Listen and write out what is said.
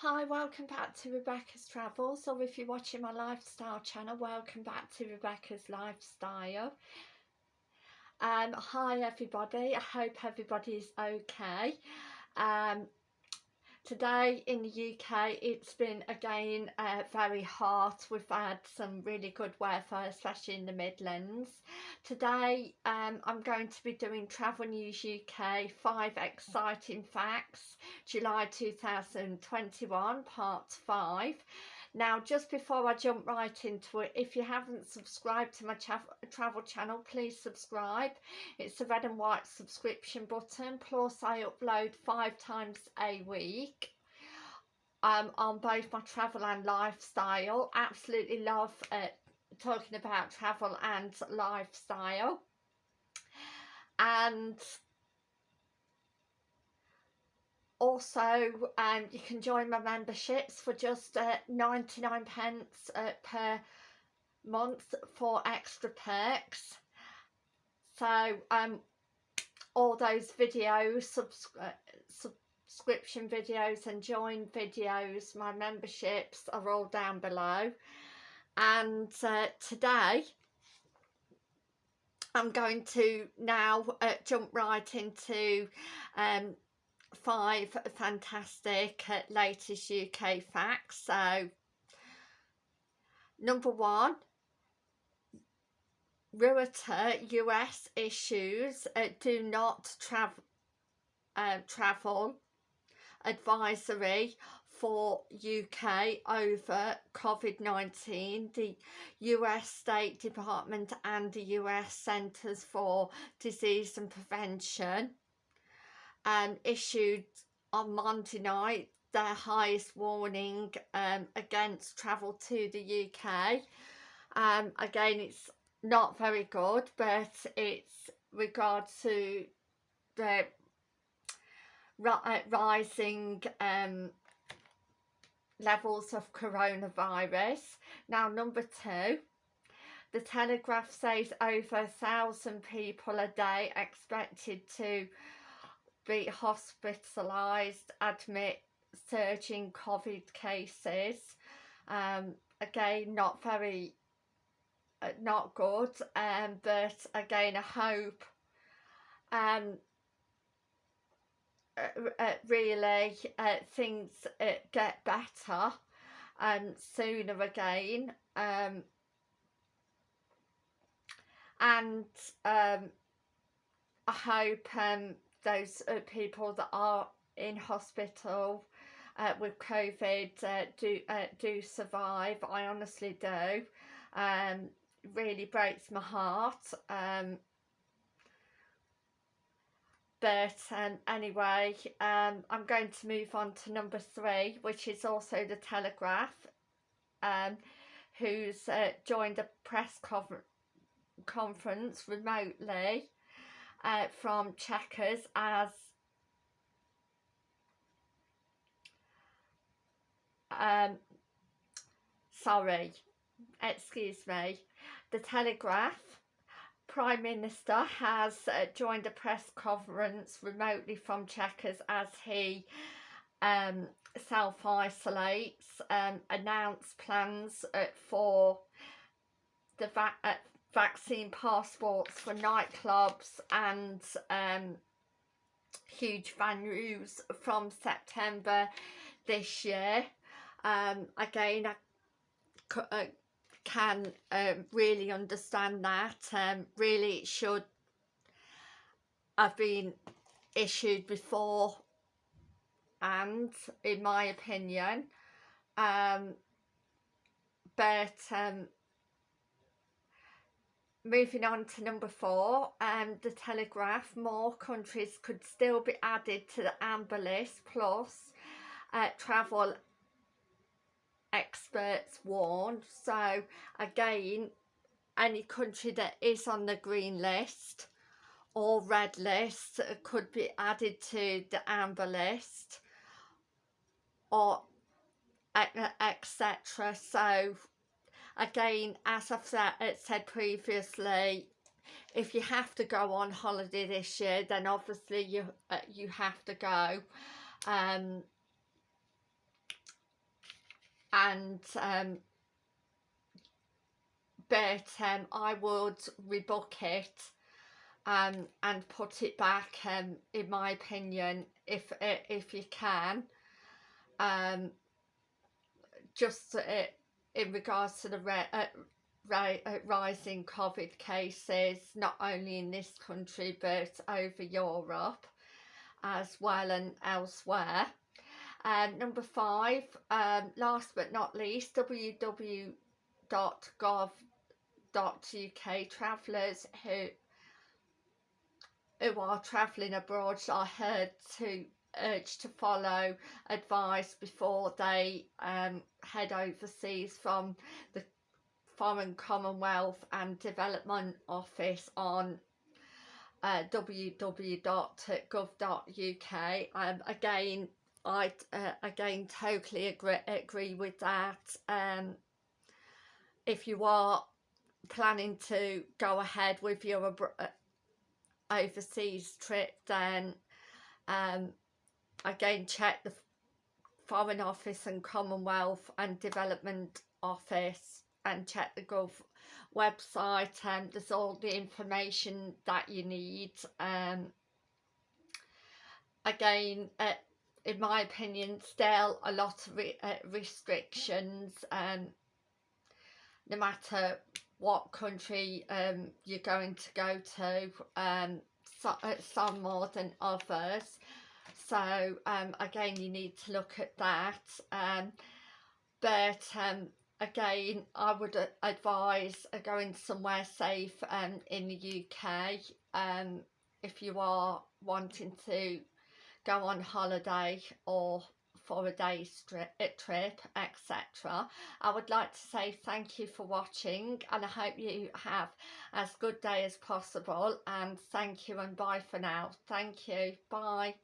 Hi, welcome back to Rebecca's Travels, or if you're watching my lifestyle channel, welcome back to Rebecca's Lifestyle. Um, hi everybody, I hope everybody is okay. Um, Today in the UK it's been again uh, very hot. We've had some really good weather especially in the Midlands. Today um, I'm going to be doing Travel News UK 5 Exciting Facts July 2021 part 5 now, just before I jump right into it, if you haven't subscribed to my tra travel channel, please subscribe. It's the red and white subscription button. Plus, I upload five times a week um, on both my travel and lifestyle. Absolutely love uh, talking about travel and lifestyle. And also um, you can join my memberships for just uh, 99 pence uh, per month for extra perks. So um all those videos uh, subscription videos and join videos my memberships are all down below. And uh, today I'm going to now uh, jump right into um, five fantastic uh, latest UK facts. So, number one, Reuters US issues uh, do not travel uh, travel advisory for UK over COVID-19. The US State Department and the US Centres for Disease and Prevention um, issued on Monday night their highest warning um, against travel to the UK. Um, again, it's not very good, but it's regard to the uh, rising um, levels of coronavirus. Now, number two, the Telegraph says over a thousand people a day expected to be hospitalised, admit surging COVID cases. Um, again, not very, uh, not good, um, but again, I hope um, uh, uh, really uh, things uh, get better um, sooner again. Um, and um, I hope um, those uh, people that are in hospital uh, with COVID uh, do uh, do survive. I honestly do. Um, really breaks my heart. Um, but um, anyway, um, I'm going to move on to number three, which is also the Telegraph, um, who's uh, joined a press conference remotely uh, from Chequers as um, sorry, excuse me, the Telegraph. Prime Minister has uh, joined a press conference remotely from Chequers as he um, self-isolates, um, announced plans uh, for the va uh, vaccine passports for nightclubs and um, huge venues from September this year. Um, again, I uh, can um, really understand that. Um, really, it should have been issued before and in my opinion um, but um, Moving on to number four, um, the Telegraph, more countries could still be added to the amber list plus uh, travel experts warn. So again, any country that is on the green list or red list could be added to the amber list or etc. So again as I've said, uh, said previously if you have to go on holiday this year then obviously you uh, you have to go. Um, and um, but um, I would rebook it um, and put it back um, in my opinion if if you can. Um, just uh, in regards to the uh, uh, rising COVID cases not only in this country but over Europe as well and elsewhere. Um, number five, um, last but not least, www.gov.uk travellers who who are travelling abroad are heard to urge to follow advice before they um, head overseas from the Foreign Commonwealth and Development Office on uh, www.gov.uk. Um, again, I uh, again totally agree, agree with that. Um, if you are planning to go ahead with your uh, overseas trip, then um, again check the Foreign Office and Commonwealth and Development Office and check the Gov website and there's all the information that you need um, again uh, in my opinion still a lot of re uh, restrictions um, no matter what country um, you're going to go to um, so, uh, some more than others so um, again you need to look at that um, but um, again I would advise going somewhere safe um, in the UK um, if you are wanting to go on holiday or for a day's trip etc I would like to say thank you for watching and I hope you have as good day as possible and thank you and bye for now. Thank you. Bye